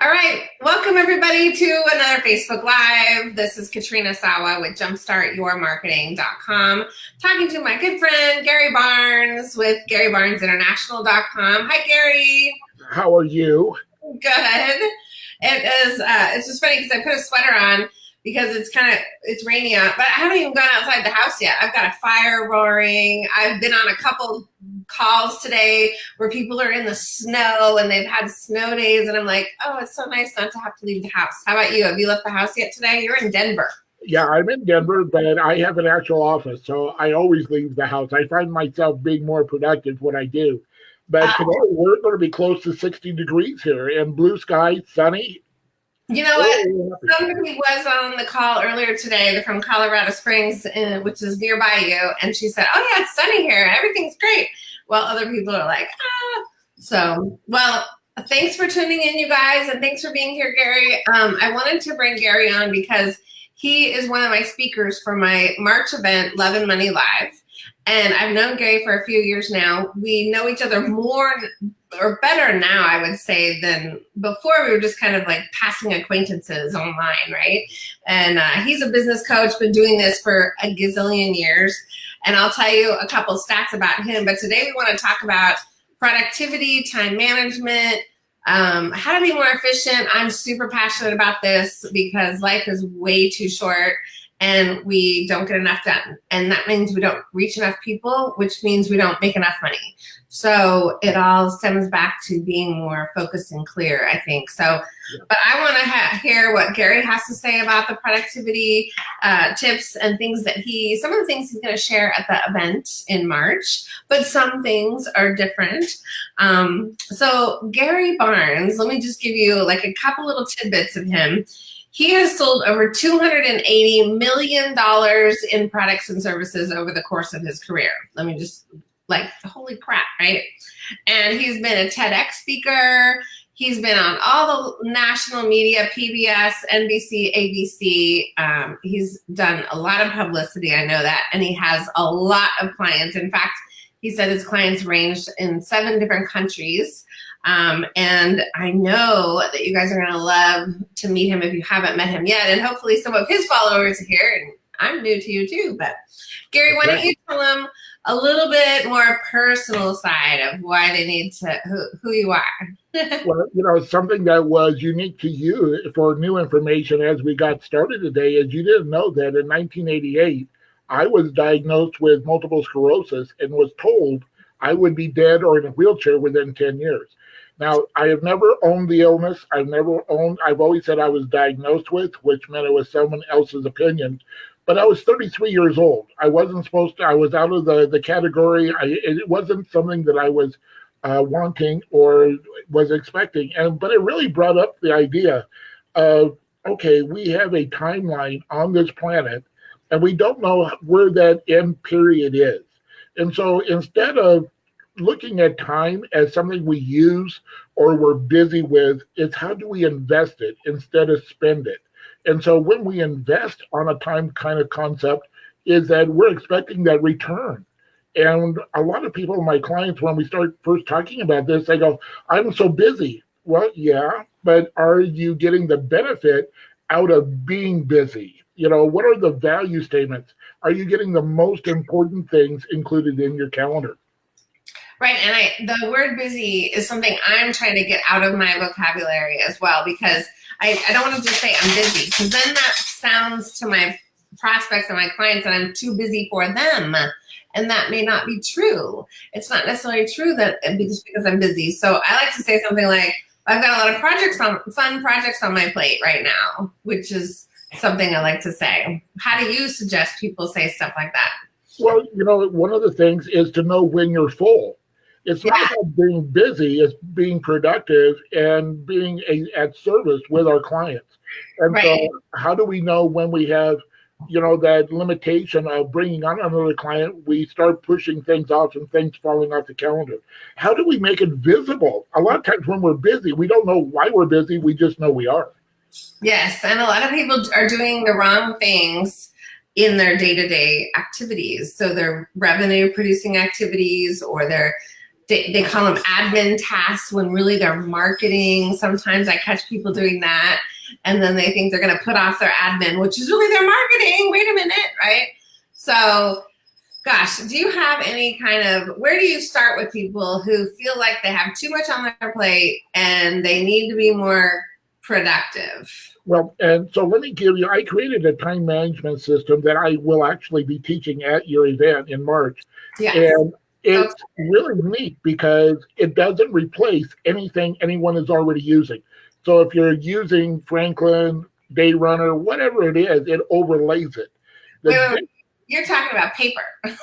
All right, welcome everybody to another Facebook Live. This is Katrina Sawa with jumpstartyourmarketing.com, talking to my good friend Gary Barnes with GaryBarnesInternational.com. Hi, Gary. How are you? Good. It is. Uh, it's just funny because I put a sweater on because it's kind of it's rainy out, but I haven't even gone outside the house yet. I've got a fire roaring. I've been on a couple calls today where people are in the snow and they've had snow days, and I'm like, oh, it's so nice not to have to leave the house. How about you? Have you left the house yet today? You're in Denver. Yeah, I'm in Denver, but I have an actual office, so I always leave the house. I find myself being more productive when I do. But uh, today we're going to be close to 60 degrees here and blue sky, sunny, you know what? Somebody was on the call earlier today from Colorado Springs, uh, which is nearby you, and she said, "Oh yeah, it's sunny here. Everything's great." While other people are like, "Ah." So, well, thanks for tuning in, you guys, and thanks for being here, Gary. Um, I wanted to bring Gary on because he is one of my speakers for my March event, Love and Money Live. And I've known Gary for a few years now. We know each other more or better now, I would say, than before. We were just kind of like passing acquaintances online, right? And uh, he's a business coach, been doing this for a gazillion years. And I'll tell you a couple stats about him. But today we want to talk about productivity, time management, um, how to be more efficient. I'm super passionate about this because life is way too short and we don't get enough done. And that means we don't reach enough people, which means we don't make enough money. So it all stems back to being more focused and clear, I think. So, but I want to hear what Gary has to say about the productivity uh, tips and things that he, some of the things he's going to share at the event in March, but some things are different. Um, so Gary Barnes, let me just give you like a couple little tidbits of him. He has sold over $280 million in products and services over the course of his career. Let me just, like, holy crap, right? And he's been a TEDx speaker. He's been on all the national media, PBS, NBC, ABC. Um, he's done a lot of publicity, I know that, and he has a lot of clients. In fact, he said his clients ranged in seven different countries. Um, and I know that you guys are going to love to meet him if you haven't met him yet. And hopefully some of his followers are here. And I'm new to you too. But Gary, why don't you tell them a little bit more personal side of why they need to, who, who you are? well, you know, something that was unique to you for new information as we got started today is you didn't know that in 1988, I was diagnosed with multiple sclerosis and was told I would be dead or in a wheelchair within 10 years. Now, I have never owned the illness. I've never owned, I've always said I was diagnosed with, which meant it was someone else's opinion. But I was 33 years old. I wasn't supposed to, I was out of the, the category. I, it wasn't something that I was uh, wanting or was expecting. And But it really brought up the idea of, okay, we have a timeline on this planet and we don't know where that end period is. And so instead of looking at time as something we use or we're busy with it's how do we invest it instead of spend it? And so when we invest on a time kind of concept is that we're expecting that return. And a lot of people my clients when we start first talking about this they go i'm so busy. Well yeah but are you getting the benefit out of being busy you know what are the value statements are you getting the most important things included in your calendar Right, and I the word busy is something I'm trying to get out of my vocabulary as well because I, I don't want to just say I'm busy because then that sounds to my prospects and my clients that I'm too busy for them. And that may not be true. It's not necessarily true that uh, just because I'm busy. So I like to say something like, I've got a lot of projects on fun projects on my plate right now, which is something I like to say. How do you suggest people say stuff like that? Well, you know, one of the things is to know when you're full. It's not about being busy, it's being productive and being a, at service with our clients. And right. so, how do we know when we have, you know, that limitation of bringing on another client, we start pushing things off and things falling off the calendar? How do we make it visible? A lot of times when we're busy, we don't know why we're busy, we just know we are. Yes, and a lot of people are doing the wrong things in their day-to-day -day activities. So their revenue producing activities or their they, they call them admin tasks when really they're marketing. Sometimes I catch people doing that and then they think they're going to put off their admin, which is really their marketing. Wait a minute, right? So, gosh, do you have any kind of where do you start with people who feel like they have too much on their plate and they need to be more productive? Well, and so let me give you, I created a time management system that I will actually be teaching at your event in March. Yes. And it's really neat because it doesn't replace anything anyone is already using. So if you're using Franklin, Day Runner, whatever it is, it overlays it. Wait, wait, wait. You're talking about paper.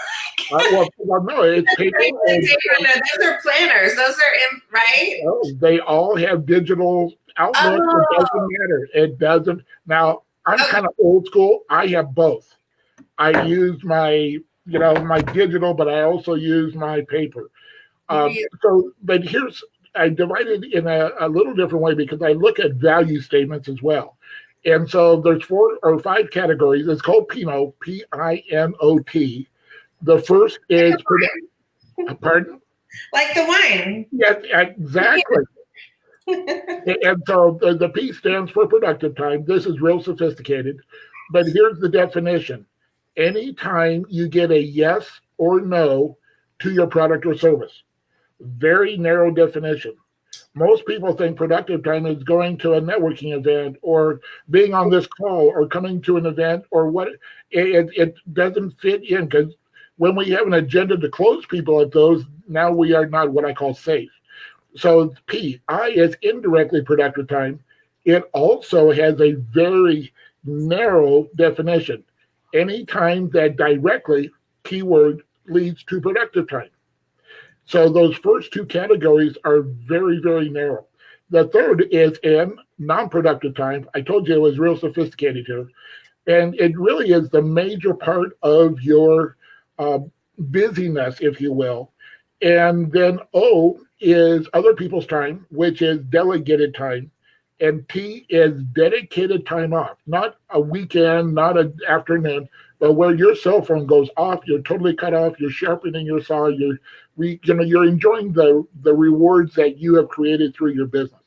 Uh, well, well, no, it's paper. Those are planners. Those are in, right? Oh, they all have digital outlooks. It Oh. doesn't matter. It doesn't. Now, I'm kind of old school. I have both. I use my, you know, my digital, but I also use my paper. Um, Yeah. so, but here's, I divided in a, a little different way because I look at value statements as well. And so there's four or five categories. It's called Pinot, P I N O T. The first is, pardon? Like the wine. Yes, exactly. and so the, P stands for productive time. This is real sophisticated, but here's the definition. Anytime you get a yes or no to your product or service, very narrow definition. Most people think productive time is going to a networking event or being on this call or coming to an event or what it, it, it doesn't fit in because when we have an agenda to close people at those, now we are not what I call safe. So P, I is indirectly productive time. It also has a very narrow definition. Any time that directly keyword leads to productive time. So those first two categories are very, very narrow. The third is in non-productive time. I told you it was real sophisticated here. And it really is the major part of your uh, busyness, if you will. And then O is other people's time, which is delegated time. And T is dedicated time off, not a weekend, not an afternoon, but where your cell phone goes off, you're totally cut off, you're sharpening your saw, you're re, you know, you're enjoying the the rewards that you have created through your business.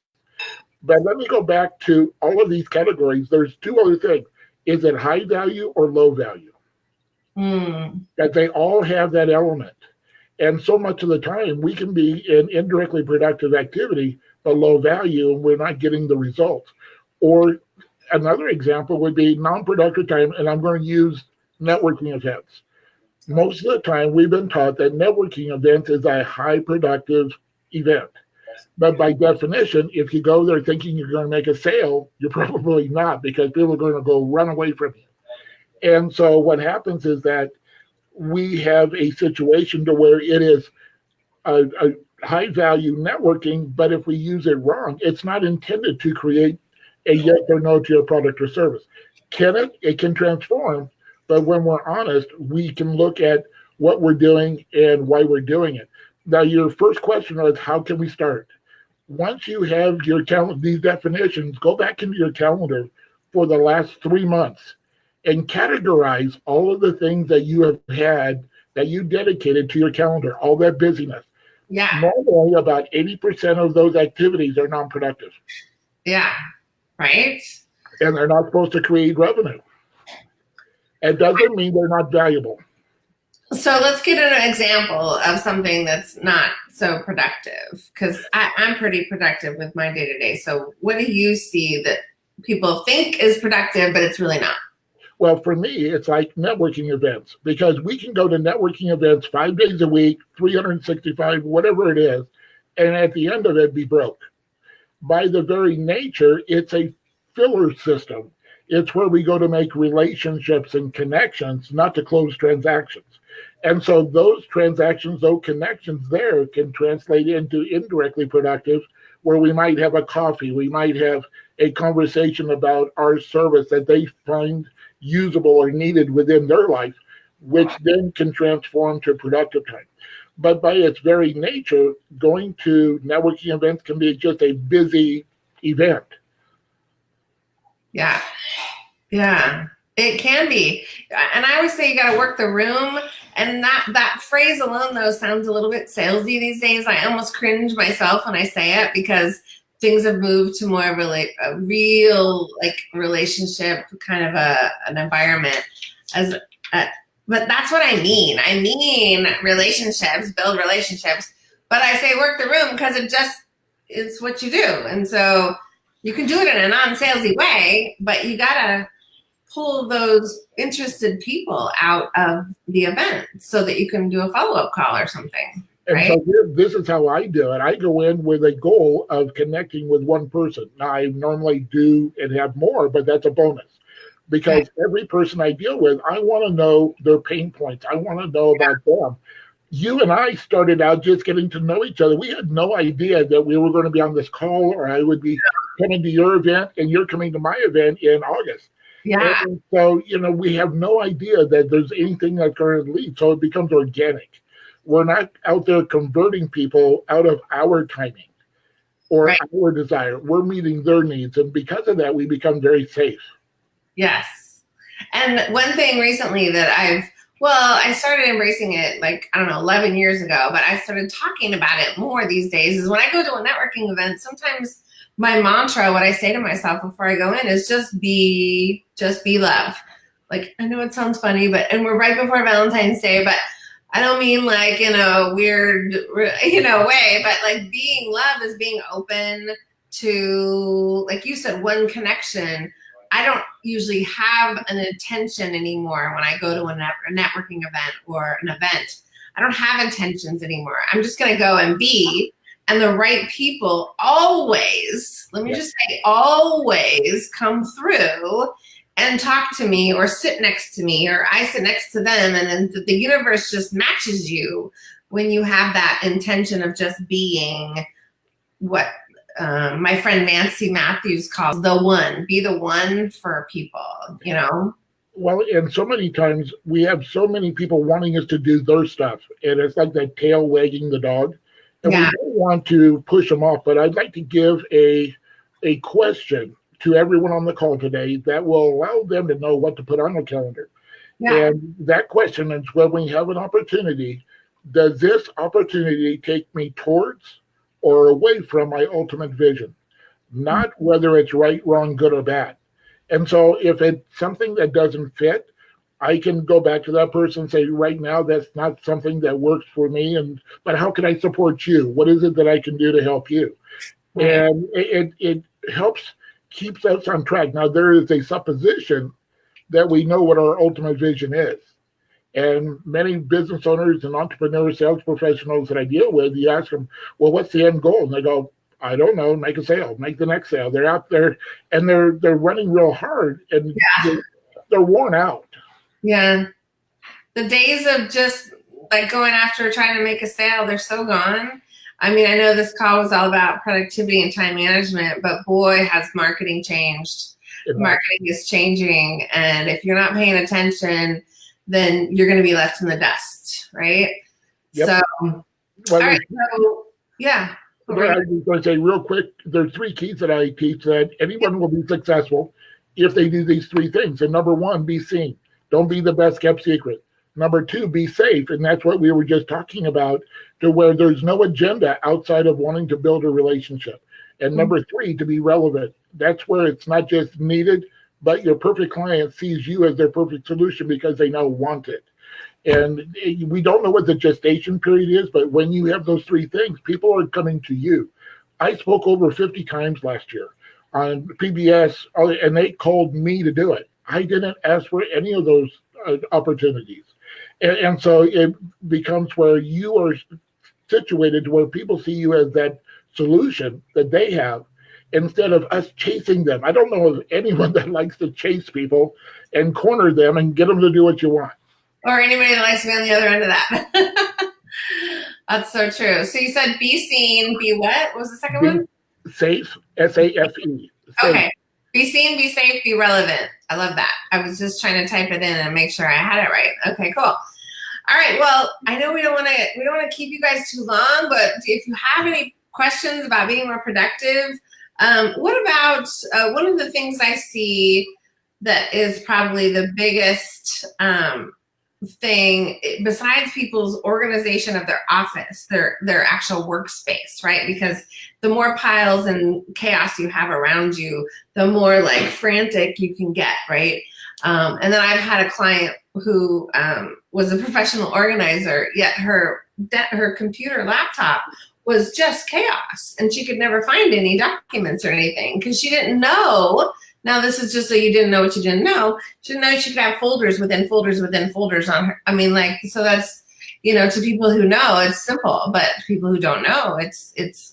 But let me go back to all of these categories. There's two other things. Is it high value or low value? Hmm. that they all have that element. And so much of the time, we can be in indirectly productive activity, but low value, and we're not getting the results. Or another example would be non productive time, and I'm going to use networking events. Most of the time, we've been taught that networking events is a high productive event. But by definition, if you go there thinking you're going to make a sale, you're probably not because people are going to go run away from you. And so what happens is that we have a situation to where it is a, a high value networking, but if we use it wrong, it's not intended to create a yes or no to your product or service. Can it? It can transform, but when we're honest, we can look at what we're doing and why we're doing it. Now, your first question was how can we start? Once you have your calendar, these definitions, go back into your calendar for the last three months and categorize all of the things that you have had that you dedicated to your calendar, all that busyness. Yeah. Normally, about 80% of those activities are non productive Yeah. Right? and they're not supposed to create revenue. It doesn't mean they're not valuable. So let's get an example of something that's not so productive because I'm pretty productive with my day to day. So, what do you see that people think is productive, but it's really not? Well, for me, it's like networking events because we can go to networking events five days a week, 365, whatever it is, and at the end of it, be broke. By the very nature, it's a filler system. It's where we go to make relationships and connections, not to close transactions. And so those transactions, those connections there can translate into indirectly productive, where we might have a coffee, we might have a conversation about our service that they find usable or needed within their life, which then can transform to productive time. But by its very nature, going to networking events can be just a busy event. Yeah. Yeah. It can be. And I always say you got to work the room. And that, that phrase alone, though, sounds a little bit salesy these days. I almost cringe myself when I say it because things have moved to more of a, a real like relationship kind of a, an environment as a, but that's what I mean. I mean relationships, build relationships, but I say work the room because it just is what you do. And so you can do it in a non-salesy way, but you gotta pull those interested people out of the event so that you can do a follow-up call or something. And right? so this is how I do it. I go in with a goal of connecting with one person. Now, I normally do and have more, but that's a bonus because every person I deal with, I want to know their pain points. I want to know about them. You and I started out just getting to know each other. We had no idea that we were going to be on this call or I would be coming to your event and you're coming to my event in August. Yeah. And so, you know, we have no idea that there's anything that's going to lead. So it becomes organic. We're not out there converting people out of our timing or right. our desire. We're meeting their needs. And because of that, we become very safe. Yes. And one thing recently that I've, well, I started embracing it like, I don't know, 11 years ago, but I started talking about it more these days is when I go to a networking event, sometimes my mantra, what I say to myself before I go in is just be, just be love. Like, I know it sounds funny, but, and we're right before Valentine's Day, but I don't mean like in a weird, you know, way, but like being love is being open to, like you said, one connection I don't usually have an intention anymore when I go to a, a networking event or an event. I don't have intentions anymore. I'm just going to go and be. And the right people always, let me just say, always come through and talk to me or sit next to me or I sit next to them. And then the universe just matches you when you have that intention of just being what um, my friend Nancy Matthews calls the one, be the one for people, you know? Well, and so many times we have so many people wanting us to do their stuff, and it's like that tail wagging the dog. And yeah. we don't want to push them off, but I'd like to give a a question to everyone on the call today that will allow them to know what to put on the calendar. Yeah. And that question is when we have an opportunity, does this opportunity take me towards or away from my ultimate vision, not mm-hmm. whether it's right, wrong, good, or bad. And so if it's something that doesn't fit, I can go back to that person and say, right now, that's not something that works for me. And but how can I support you? What is it that I can do to help you? And it, it helps keeps us on track. Now there is a supposition that we know what our ultimate vision is. And many business owners and entrepreneurs, sales professionals that I deal with, you ask them, well, what's the end goal? And they go, I don't know, make a sale, make the next sale. They're out there and they're they're running real hard and yeah. they're, they're worn out. Yeah. The days of just like going after trying to make a sale, they're so gone. I mean, I know this call was all about productivity and time management, but boy, has marketing changed. Marketing is changing. And if you're not paying attention, then you're going to be left in the dust, right? Yep. So, well, all right. So, yeah. I was going to say real quick, there's three keys that I teach that anyone will be successful if they do these three things. And number one, be seen. Don't be the best kept secret. Number two, be safe. And that's what we were just talking about, to where there's no agenda outside of wanting to build a relationship. And mm-hmm. number three, to be relevant. That's where it's not just needed, but your perfect client sees you as their perfect solution because they now want it. And we don't know what the gestation period is, but when you have those three things, people are coming to you. I spoke over 50 times last year on PBS, uh, and they called me to do it. I didn't ask for any of those uh, opportunities. And, and, so it becomes where you are situated to where people see you as that solution that they have instead of us chasing them. I don't know of anyone that likes to chase people and corner them and get them to do what you want. Or anybody that likes to be on the other end of that. That's so true. So you said be seen, be what? what was the second be one? Safe, S A F E. Okay. Be seen, be safe, be relevant. I love that. I was just trying to type it in and make sure I had it right. Okay, cool. All right. Well, I know we don't want to we don't want to keep you guys too long, but if you have any questions about being more productive, um, what about uh, one of the things I see that is probably the biggest um, thing besides people's organization of their office, their their actual workspace, right? Because the more piles and chaos you have around you, the more like frantic you can get, right? Um, and then I've had a client who um, was a professional organizer, yet her her computer laptop was just chaos, and she could never find any documents or anything because she didn't know now this is just so you didn't know what you didn't know. She didn't know she could have folders within folders within folders on her. I mean, like, so that's, you know, to people who know, it's simple, but people who don't know, it's, it's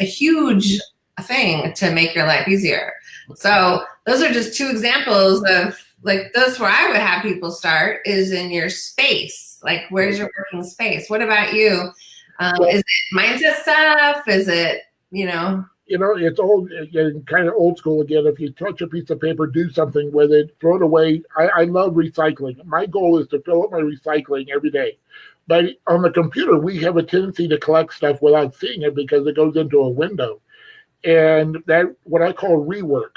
a huge thing to make your life easier. So those are just two examples of like, that's where I would have people start is in your space. Like, where's your working space? What about you? Um, is it mindset stuff? Is it, you know? you know, it's old, again, kind of old school again. If you touch a piece of paper, do something with it, throw it away. I, I love recycling. My goal is to fill up my recycling every day. But on the computer, we have a tendency to collect stuff without seeing it because it goes into a window. And that, what I call rework.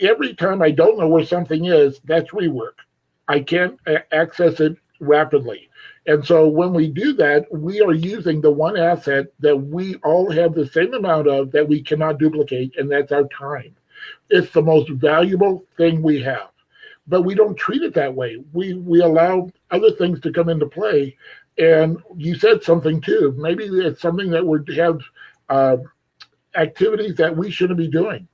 Every time I don't know where something is, that's rework. I can't access it rapidly. And so when we do that, we are using the one asset that we all have the same amount of that we cannot duplicate, and that's our time. It's the most valuable thing we have. But we don't treat it that way. We we allow other things to come into play. And you said something too. Maybe it's something that would have uh, activities that we shouldn't be doing.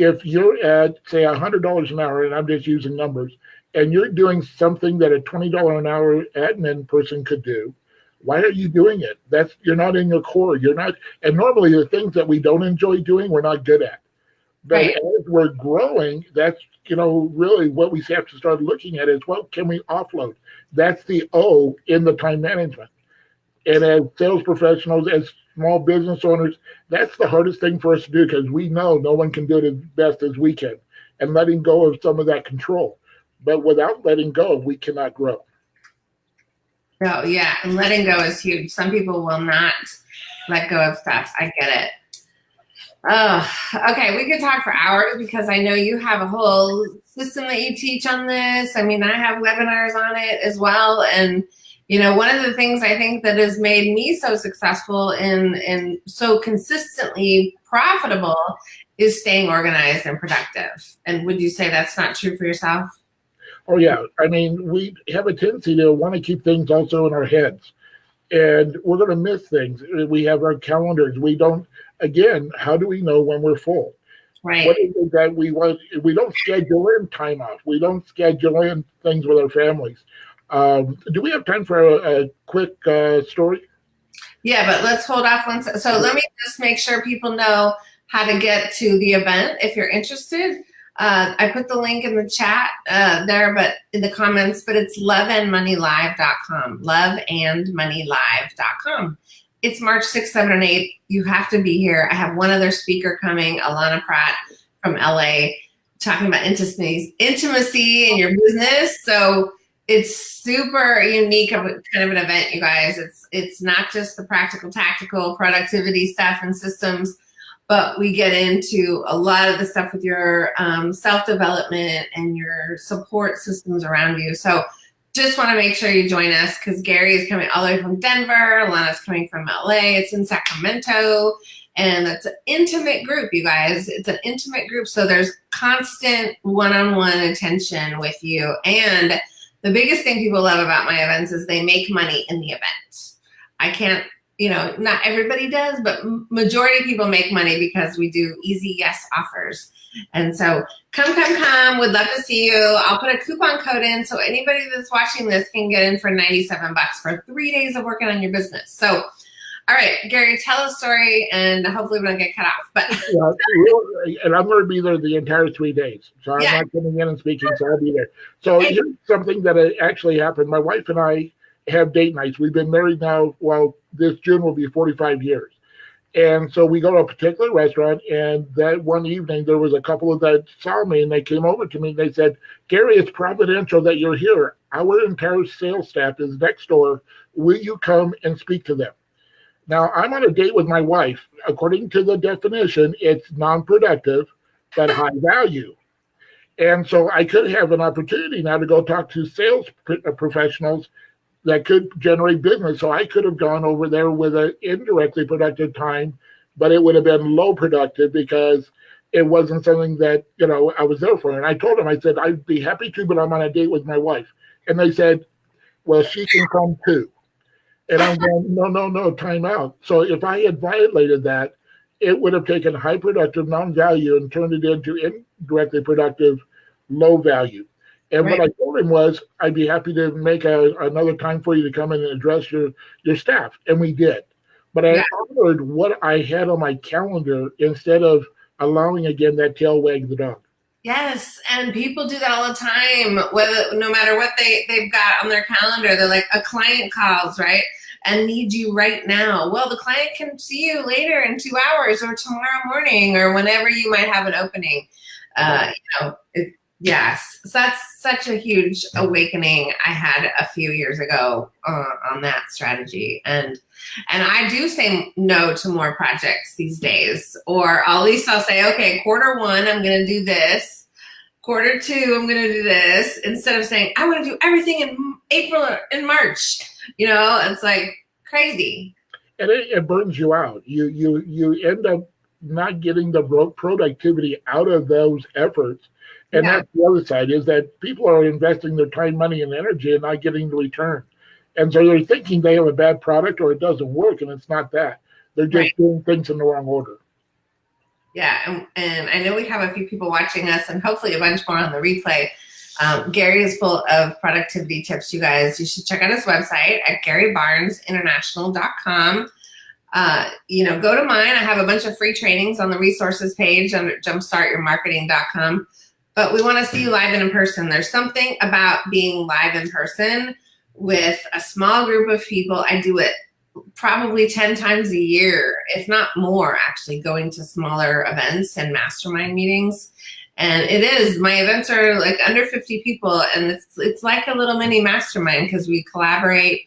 If you're at say $100 an hour, and I'm just using numbers, and you're doing something that a $20 an hour admin person could do, why are you doing it? That's you're not in your core. You're not, and normally the things that we don't enjoy doing, we're not good at. But right. as we're growing, that's you know really what we have to start looking at is what can we offload? That's the O in the time management. And as sales professionals, as small business owners, that's the hardest thing for us to do because we know no one can do it as best as we can. And letting go of some of that control. But without letting go, we cannot grow. No, yeah, and letting go is huge. Some people will not let go of stuff. I get it. Oh, okay. We could talk for hours because I know you have a whole system that you teach on this. I mean, I have webinars on it as well. And, you know, one of the things I think that has made me so successful and, and so consistently profitable is staying organized and productive. And would you say that's not true for yourself? Oh yeah, I mean, we have a tendency to want to keep things also in our heads, and we're going to miss things. We have our calendars. We don't. Again, how do we know when we're full? Right. What is it that we want? We don't schedule in time off. We don't schedule in things with our families. Um, do we have time for a, a quick uh, story? Yeah, but let's hold off one. so let me just make sure people know how to get to the event if you're interested. Uh, I put the link in the chat uh, there, but in the comments, but it's loveandmoneylive.com, loveandmoneylive.com. It's March 6th, 7, and 8. You have to be here. I have one other speaker coming, Alana Pratt from LA, talking about intimacy, intimacy in your business. So it's super unique of kind of an event, you guys. It's it's not just the practical, tactical productivity stuff and systems but we get into a lot of the stuff with your um, self-development and your support systems around you. So just want to make sure you join us because Gary is coming all the way from Denver. Alana's coming from LA. It's in Sacramento. And it's an intimate group, you guys. It's an intimate group. So there's constant one-on-one -on -one attention with you. And the biggest thing people love about my events is they make money in the event. I can't you know, not everybody does, but majority of people make money because we do easy yes offers. And so come, come, come. Would love to see you. I'll put a coupon code in so anybody that's watching this can get in for 97 bucks for three days of working on your business. So, all right, Gary, tell a story and hopefully we don't get cut off. But yeah, and I'm going to be there the entire three days. So I'm yeah. not coming in and speaking, so I'll be there. So here's something that actually happened. My wife and I have date nights. We've been married now, well, this June will be 45 years. And so we go to a particular restaurant, and that one evening there was a couple of that saw me, and they came over to me and they said, "Gary, it's providential that you're here. Our entire sales staff is next door. Will you come and speak to them?" Now I'm on a date with my wife. According to the definition, it's non-productive but high value. And so I could have an opportunity now to go talk to sales uh, professionals that could generate business. So I could have gone over there with an indirectly productive time, but it would have been low productive because it wasn't something that, you know, I was there for. And I told them, I said, I'd be happy to, but I'm on a date with my wife. And they said, well, she can come too. And I'm going, no, no, no, time out. So if I had violated that, it would have taken high productive non-value and turned it into indirectly productive low value. And right. what I told him was, I'd be happy to make a, another time for you to come in and address your, your staff. And we did. But I yeah. honored what I had on my calendar instead of allowing again that tail wag the dog. Yes, and people do that all the time. Whether no matter what they they've got on their calendar, they're like a client calls, right? And need you right now. Well, the client can see you later in two hours or tomorrow morning or whenever you might have an opening. Uh, you know, it, yes, so that's such a huge awakening I had a few years ago uh, on that strategy. And and I do say no to more projects these days, or at least I'll say, okay, quarter one, I'm going to do this. Quarter two, I'm going to do this instead of saying I want to do everything in April and March you know, it's like crazy. And it, it burns you out. You you you end up not getting the productivity out of those efforts. And yeah. that's the other side is that people are investing their time, money, and energy and not getting the return. And so they're thinking they have a bad product or it doesn't work, and it's not that. They're just right. doing things in the wrong order. Yeah, and, and I know we have a few people watching us, and hopefully a bunch more on the replay um, Gary is full of productivity tips, you guys. You should check out his website at garybarnesinternational.com. Uh, you know, go to mine. I have a bunch of free trainings on the resources page under jumpstartyourmarketing.com. But we want to see you live and in person. There's something about being live in person with a small group of people. I do it probably 10 times a year, if not more, actually, going to smaller events and mastermind meetings and it is my events are like under 50 people and it's it's like a little mini mastermind because we collaborate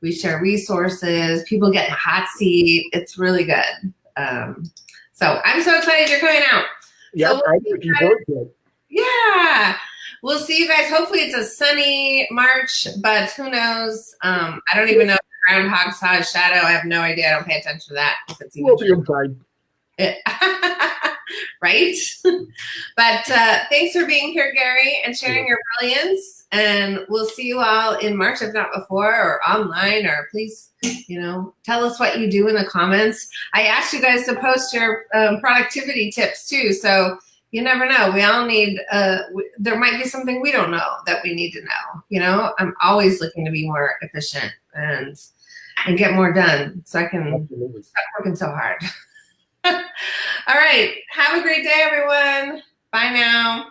we share resources people get a hot seat it's really good. Um, so i'm so excited you're coming out. Yeah so we'll looking forward to it yeah we'll see you guys. Hopefully it's a sunny march but who knows? Um, i don't even know if groundhog saw a shadow i have no idea i don't pay attention to that. If it's even we'll be inside right? but uh, thanks for being here, Gary, and sharing your brilliance. And we'll see you all in March, if not before, or online, or please, you know, tell us what you do in the comments. I asked you guys to post your um, productivity tips too, so you never know. We all need, uh, there might be something we don't know that we need to know. You know, I'm always looking to be more efficient and and get more done so I can Absolutely. stop working so hard. All right. Have a great day, everyone. Bye now.